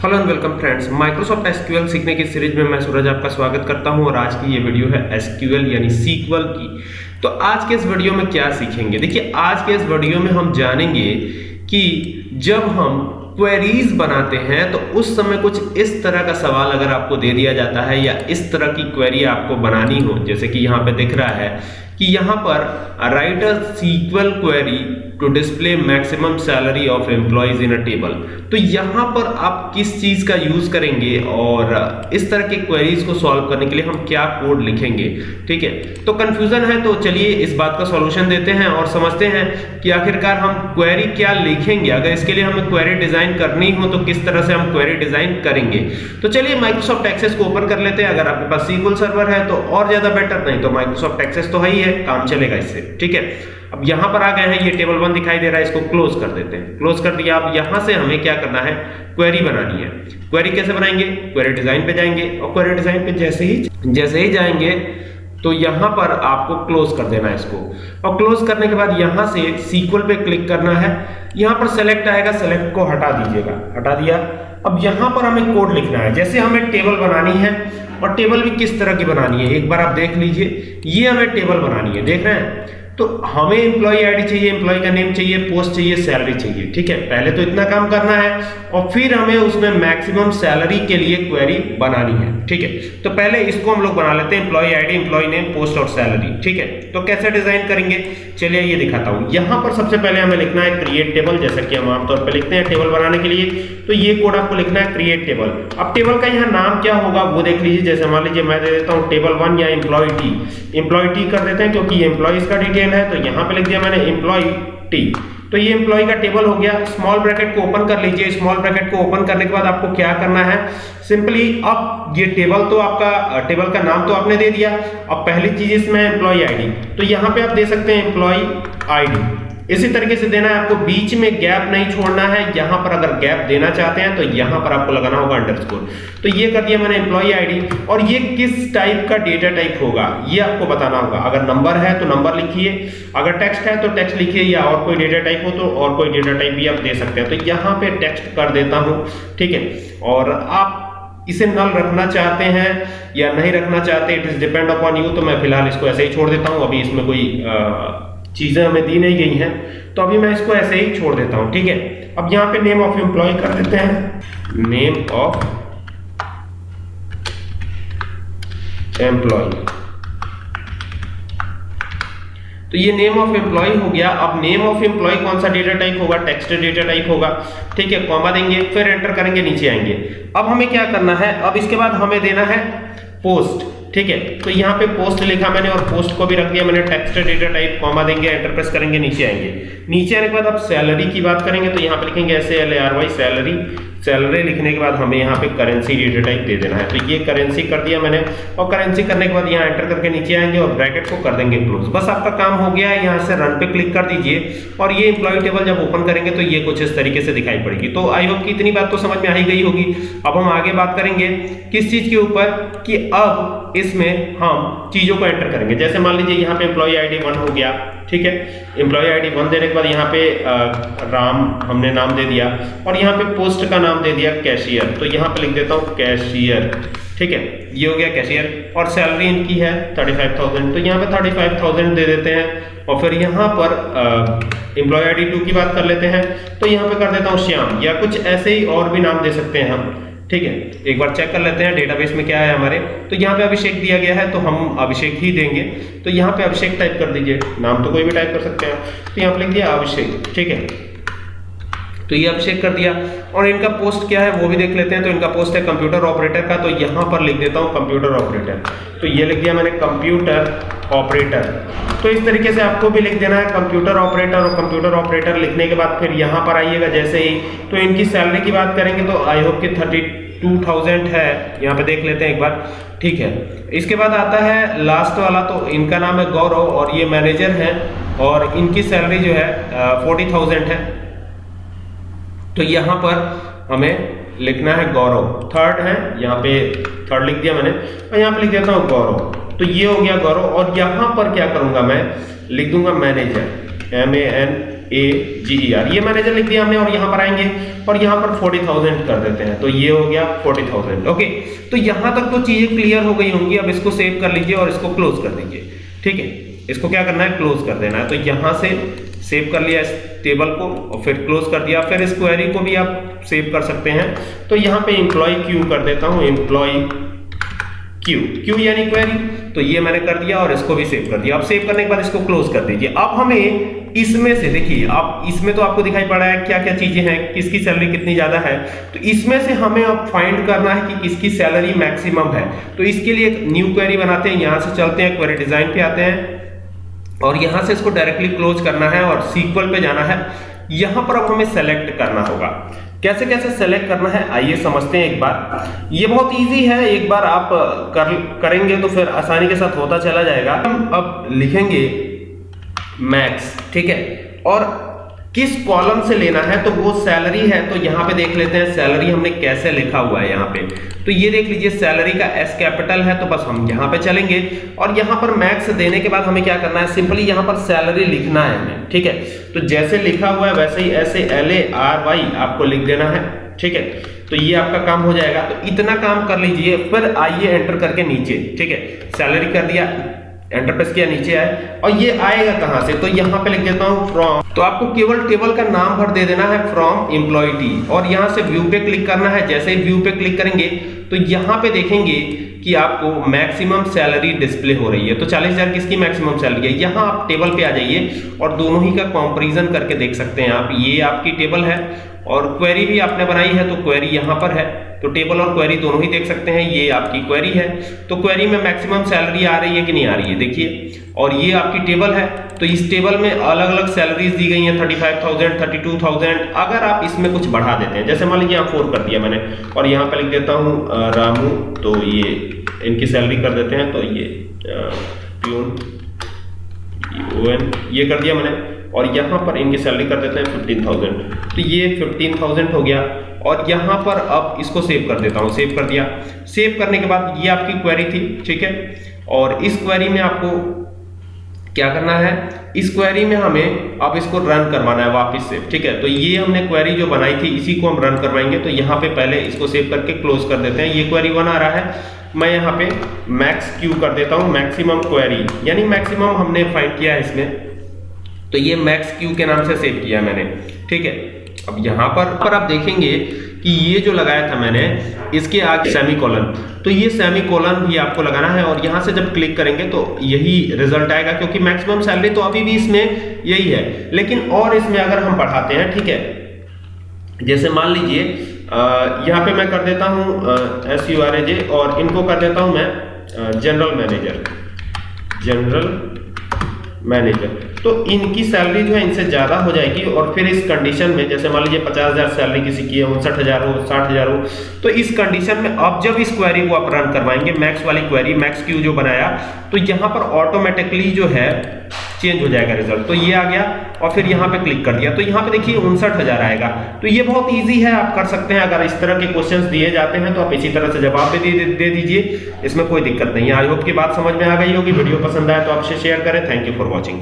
Hello and welcome friends Microsoft SQL सीखने की series में मैं सूरज आपका स्वागत करता हूँ और आज की ये वीडियो है एसक्यूएल यानी सीक्वल की। तो आज के इस वीडियो में क्या सीखेंगे? देखिए, आज के इस वीडियो में हम जानेंगे कि जब हम क्वेरीज बनाते हैं तो उस समय कुछ इस तरह का सवाल अगर आपको दे दिया जाता है या इस तरह की क्वेरी आपको बनानी हो, जैसे कि यहाँ पे दिख रहा है कि यहाँ पर write a SQL query to display maximum salary of employees in a table तो यहाँ पर आप किस चीज़ का यूज़ करेंगे और इस तरह के क्वेरीज को सॉल्व करने के लिए हम क्या कोड लिखेंगे? ठीक है? तो कंफ्यूजन है तो चलिए इस बात का सॉल्यूशन देते हैं और समझते हैं कि आखिरकार हम क्वेरी क्या लिखेंगे। अगर इसके लिए हमें क्वेरी डिज़ाइन करनी हो तो किस तरह से हम क्वेरी डिज़ाइन करेंगे? तो चलिए माइक्रोसॉफ्ट एक्सेस को ओपन कर लेते हैं। अगर आपके पास सीक्वल सर्वर है तो और ज़्यादा बेटर नहीं तो माइक्रोसॉफ्ट एक्सेस तो है ही है, काम चलेगा इससे। ठीक है? अब यहाँ पर आ गए हैं, ये टेबल वन दिखाई दे रहा है, इसको क्लोज कर देते हैं। क्लोज कर दिया, अब यहाँ से हमें क्या करना है? क्वेरी बनानी है। क्वेरी कैसे बनाएँगे? क्वेरी डिज़ाइन पे जाएँगे। और क्वेरी डिज़ाइन पे जैसे ही जैसे ही जाएँगे तो यहाँ पर आपको क्लोज कर देना है इसको। और क्लोज करने के बाद यहाँ से सीक्वल पे क्लिक करना है। यहाँ पर सेलेक्ट आएगा सेलेक्ट को हटा दीजिएगा। हटा दिया। अब यहाँ पर हमें कोड लिखना है। जैसे हमें टेबल बनानी है, और टेबल भी किस तरह की बनानी है, एक बार आप देख लीजिए। ये हमें टेबल बनानी है। देख रहे हैं? तो हमें एम्प्लॉय आईडी चाहिए एम्प्लॉय का नेम चाहिए पोस्ट चाहिए सैलरी चाहिए, ठीक है? पहले तो इतना काम करना है और फिर हमें उसमें मैक्सिमम सैलरी के लिए क्वेरी बनानी है, ठीक है? तो पहले इसको हम लोग बना लेते हैं employee ID employee name post और सैलरी ठीक है? तो कैसे डिज़ाइन करेंगे? चलिए ये दिखाता हूँ। यहाँ पर सबसे पहले हमें लिखना है क्रिएट टेबल जैसा कि हम आमतौर पर लिखते हैं टेबल बनाने के लिए। तो ये कोड आपको लिखना है क्रिएट टेबल अब टेबल का यहाँ नाम क्या होगा, वो देख लीजिए। जैसे मान लीजिए मैं दे देता हूँ टेबल वन या एम्प्लॉय टी एम्प्लॉय टी कर देते हैं क्योंकि एम्प्लॉयज़ का डिटेल है तो यहाँ पे लिख दिया मैंने एम्प्लॉय टी तो ये एम्प्लॉय का टेबल हो गया। स्मॉल ब्रैकेट को ओपन कर लीजिए। स्मॉल ब्रैकेट को ओपन करने के बाद आपको क्या करना है? सिंपली अब ये टेबल तो आपका टेबल का नाम तो आपने दे दिया। अब पहली चीज़ इसमें एम्प्लॉय आईडी तो यहाँ पे आप दे सकते हैं एम्प्लॉय आईडी इसी तरीके से देना है आपको बीच में गैप नहीं छोड़ना है यहाँ पर अगर गैप देना चाहते हैं तो यहाँ पर आपको लगाना होगा अंडरस्कोर तो ये कर दिया मैंने एम्प्लॉय आईडी और ये किस टाइप का डेटा टाइप होगा ये आपको बताना होगा। अगर नंबर है तो नंबर लिखिए। अगर टेक्स्ट है तो टेक्स्ट लिखिए या और कोई डेटा टाइप हो तो और कोई डेटा टाइप भी आप दे सकते हैं। तो यहाँ पे टेक्स्ट कर देता हूँ ठीक है? और आप इसे नल रखना चाहते हैं या नहीं रखना चाहते it is depend upon you तो मैं फ़िलहाल इसको ऐसे ही छोड़ देता हूँ। अभी इसमें कोई आ, चीज़ें हमें दी नहीं गई हैं। तो अभी मैं इसको ऐसे ही छोड़ देता हूँ, ठीक है? अब यहाँ पे नेम ऑफ़ एम्प्लॉय कर देते हैं। नेम ऑफ़ एम्प्लॉय तो ये नेम ऑफ़ एम्प्लॉय हो गया। अब नेम ऑफ़ एम्प्लॉय कौन सा डेटा टाइप होगा? टेक्स्ट डेटा टाइप होगा। ठीक है कॉमा देंगे, फिर एंटर करेंगे, नीचे आएँगे। अब हमें क्या करना है? अब इसके बाद हमें देना है पोस्ट ठीक है? तो यहाँ पे पोस्ट लिखा मैंने और पोस्ट को भी रख दिया मैंने टेक्स्ट डेटा टाइप कॉमा देंगे एंटर प्रेस करेंगे, नीचे आएँगे। नीचे आने के बाद अब सैलरी की बात करेंगे तो यहाँ पे लिखेंगे S L R Y salary salary लिखने के बाद हमें यहाँ पे करेंसी डेटा टाइप दे देना है। तो ये करेंसी कर दिया मैंने और करेंसी करने के बाद यहाँ एंटर करके नीचे आएँगे और ब्रैकेट को कर देंगे क्लोज बस आपका काम हो गया है, यहाँ से रन पे क्लिक कर दीजिए और ये एम्प्लॉय टेबल जब ओपन करेंगे तो ये कुछ इस तरीके से दिखाई पड़ेगी। तो आई होप की इतनी बात तो समझ में आ गई होगी। अब हम आगे बात करेंगे किस चीज़ के ऊपर कि अब इसमें हम चीज़ों को एंटर करेंगे। जैसे मान लीजिए यहाँ पे एम्प्लॉय आईडी वन हो गया। ठीक है? एम्प्लॉय आईडी वन देने के बाद यहाँ पे आ, राम हमने नाम दे दिया और यहाँ पे पोस्ट का नाम दे दिया कैशियर तो यहाँ पे लिख देता हूँ कैशियर ठीक है? ये हो गया कैशियर और सैलरी इनकी है थर्टी फाइव थाउज़ेंड तो यहाँ पे थर्टी फाइव थाउज़ेंड दे देते हैं और फिर यहाँ पर एम्प्लॉय आई डी टू की बात कर लेते हैं। तो यहाँ पे कर देता हूँ श्याम या कुछ ऐसे ही और भी नाम दे सकते हैं हम। ठीक है, एक बार चेक कर लेते हैं डेटाबेस में क्या है हमारे। तो यहाँ पे अभिषेक दिया गया है तो हम अभिषेक ही देंगे। तो यहाँ पे अभिषेक टाइप कर दीजिए। नाम तो कोई भी टाइप कर सकते हैं। तो यहाँ पे लिख दिया अभिषेक, ठीक है। तो ये अभिषेक कर दिया। और इनका पोस्ट क्या है, वो भी देख लेते हैं। तो इनका पोस्ट है कंप्यूटर ऑपरेटर का तो यहाँ पर लिख देता हूँ कंप्यूटर ऑपरेटर तो ये लिख दिया मैंने कंप्यूटर ऑपरेटर तो इस तरीके से आपको भी लिख देना है कंप्यूटर ऑपरेटर और कंप्यूटर ऑपरेटर लिखने के बाद फिर यहाँ पर आइएगा जैसे ही। तो इनकी सैलरी की बात करेंगे तो आई होप की थर्टी टू थाउज़ेंड है। यहाँ पे देख लेते हैं एक बार। ठीक है। इसके बाद आता है लास्ट वाला तो इनका नाम है गौरव और ये मैनेजर हैं और इनकी सैलरी जो है फोर्टी थाउज़ेंड है। तो यहाँ पर हमें लिखना है गौरव। थर्ड है, यहाँ पे थर्ड लिख दिया मैंने। और यहाँ पे लिख देता हूँ गौरव। तो ये हो गया गौरव और यहाँ पर क्या करूँगा मैं? लिख दूँगा manager M A N A G E R ये मैनेजर लिख दिया हमने और यहाँ पर आएँगे और यहाँ पर फोर्टी थाउज़ेंड कर देते हैं। तो ये हो गया फोर्टी थाउज़ेंड ओके तो यहाँ तक तो चीज़ें क्लियर हो गई होंगी। अब इसको सेव कर लीजिए और इसको क्लोज कर दीजिए ठीक है? इसको क्या करना है? क्लोज कर देना है। तो यहाँ से सेव कर लिया इस टेबल को और फिर क्लोज कर दिया। फिर इस क्वेरी को भी आप सेव कर सकते हैं। तो यहाँ पे एम्प्लॉय क्यू कर देता हूँ। एम्प्लॉय क्यू क्यू यानी क्वेरी तो ये मैंने कर दिया और इसको भी सेव कर दिया। अब सेव करने के बाद इसको क्लोज कर दीजिए। अब हमें इसमें से देखिए अब इसमें तो आपको दिखाई पड़ा है क्या क्या चीज़ें हैं, किसकी सैलरी कितनी ज़्यादा है। तो इसमें से हमें अब फाइंड करना है कि किसकी सैलरी मैक्सिमम है। तो इसके लिए एक न्यू क्वेरी बनाते हैं। यहाँ से चलते हैं क्वेरी डिज़ाइन पे आते हैं। और यहाँ से इसको डायरेक्टली क्लोज करना है और सीक्वल पे जाना है। यहाँ पर अब हमें सेलेक्ट करना होगा। कैसे कैसे सेलेक्ट करना है, आइए समझते हैं एक बार। ये बहुत इजी है, एक बार आप कर, करेंगे तो फिर आसानी के साथ होता चला जाएगा। हम अब लिखेंगे मैक्स ठीक है? और किस कॉलम से लेना है तो वो सैलरी है तो यहाँ पे देख लेते हैं सैलरी हमने कैसे लिखा हुआ है यहाँ पे। तो ये देख लीजिए सैलरी का एस कैपिटल है तो बस हम यहाँ पे चलेंगे। और यहाँ पर मैक्स देने के बाद हमें क्या करना है सिंपली यहाँ पर सैलरी लिखना है हमें, ठीक है? तो जैसे लिखा हुआ है, वैसे ही ऐसे एल ए आर वाई आपको लिख देना है, ठीक है? तो ये आपका काम हो जाएगा। तो इतना काम कर लीजिए, फिर आइए एंटर करके नीचे, ठीक है? सैलरी कर दिया एंटर प्रेस किया नीचे आए। और ये आएगा कहाँ से? तो यहाँ पे लिख देता हूँ फ्रॉम तो आपको केवल टेबल का नाम भर दे देना है फ्रॉम एम्प्लॉय टी और यहाँ से व्यू पे क्लिक करना है। जैसे ही व्यू पे क्लिक करेंगे तो यहाँ पे देखेंगे कि आपको मैक्सिमम सैलरी डिस्प्ले हो रही है। तो चालीस हज़ार किसकी मैक्सिमम सैलरी है? यहाँ आप टेबल पे आ जाइए और दोनों ही का कंपैरिजन करके देख सकते हैं आप। ये आपकी टेबल है और क्वेरी भी आपने बनाई है तो क्वेरी यहाँ पर है। तो टेबल और क्वेरी दोनों ही देख सकते हैं, ये आपकी क्वेरी है। तो क्वेरी में मैक्सिमम सैलरी आ रही है कि नहीं आ रही है? देखिए, और ये आपकी टेबल है तो इस टेबल में अलग अलग सैलरीज दी गई हैं thirty five thousand thirty two thousand अगर आप इसमें कुछ बढ़ा देते हैं, जैसे मान लीजिए यहाँ फोर कर दिया मैंने, और यहाँ पर लिख देता हूँ रामू तो ये इनकी सैलरी कर देते हैं तो ये प्यून ये कर दिया मैंने, और यहाँ पर इनकी सैलरी कर देते हैं फिफ्टीन थाउज़ेंड तो ये फिफ्टीन थाउज़ेंड हो गया। और यहाँ पर अब इसको सेव कर देता हूँ सेव कर दिया। सेव करने के बाद ये आपकी क्वेरी थी, ठीक है? और इस क्वेरी में आपको क्या करना है? इस क्वेरी में हमें अब इसको रन करवाना है वापस से, ठीक है? तो ये हमने क्वेरी जो बनाई थी, इसी को हम रन करवाएँगे। तो यहाँ पे पहले इसको सेव करके क्लोज कर देते हैं। ये क्वेरी आ रहा है। मैं यहाँ पे मैक्स क्यू कर देता हूँ मैक्सिमम क्वेरी यानी मैक्सिमम हमने फाइंड किया है इसमें। तो ये मैक्स क्यू के नाम से सेव किया मैंने, ठीक है? अब यहाँ पर पर आप देखेंगे कि ये जो लगाया था मैंने, इसके आगे सेमी कॉलन तो ये सेमी कॉलन भी आपको लगाना है और यहाँ से जब क्लिक करेंगे तो यही रिज़ल्ट आएगा क्योंकि मैक्सिमम सैलरी तो अभी भी इसमें यही है। लेकिन और इसमें अगर हम पढ़ाते हैं, ठीक है? जैसे मान लीजिए यहाँ पे मैं कर देता हूँ S U R A J और इनको कर देता हूँ मैं जनरल मैनेजर जनरल मैनेजर तो इनकी सैलरी जो है इनसे ज़्यादा हो जाएगी और फिर इस कंडीशन में जैसे मान लीजिए पचास हज़ार सैलरी किसी की है उनसठ हज़ार हो साठ हज़ार हो तो इस कंडीशन में अब जब इस क्वेरी को आप रन करवाएँगे मैक्स वाली क्वेरी मैक्स क्यू जो बनाया तो यहाँ पर ऑटोमेटिकली जो है चेंज हो जाएगा रिज़ल्ट तो ये आ गया और फिर यहाँ पे क्लिक कर दिया। तो यहाँ पे देखिए उनसठ हज़ार आएगा। तो ये बहुत इजी है आप कर सकते हैं। अगर इस तरह के क्वेश्चंस दिए जाते हैं तो आप इसी तरह से जवाब भी दे, दे दीजिए। इसमें कोई दिक्कत नहीं है। आई होप की बात समझ में आ गई होगी। वीडियो पसंद आए तो आपसे शेयर करें। Thank you for watching